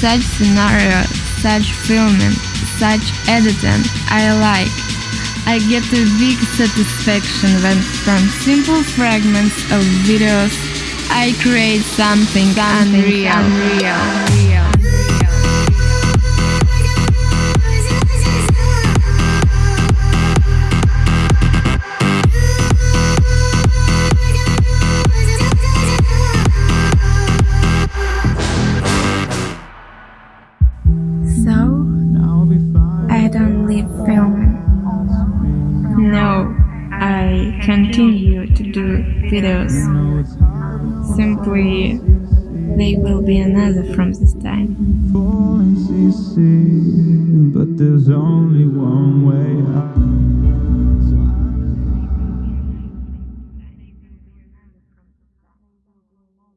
such scenario, such filming, such editing I like. I get a big satisfaction when from simple fragments of videos I create something, something unreal. unreal. So, I don't leave filming. No, I continue to do videos. Simply, they will be another from this time. But there's only one way.